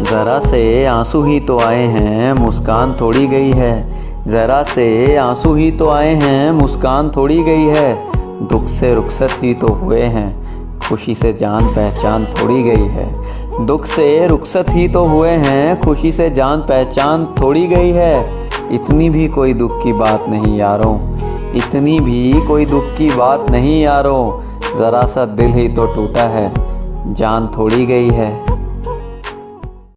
ज़रा से आँसू ही तो आए हैं, मुस्कान थोड़ी गई है। ज़रा से आँसू ही तो आए हैं, मुस्कान थोड़ी गई है। दुख से रुखसत ही तो हुए हैं, खुशी से जान पहचान थोड़ी गई है। दुख से रुखसत ही तो हुए हैं, खुशी से जान पहचान थोड़ी गई है। इतनी भी कोई दुख की बात नहीं यारों, इतनी भी कोई दुख की बात नहीं यारों। ज़रा सा दिल ही तो टूटा है, जान थोड़ी गई है।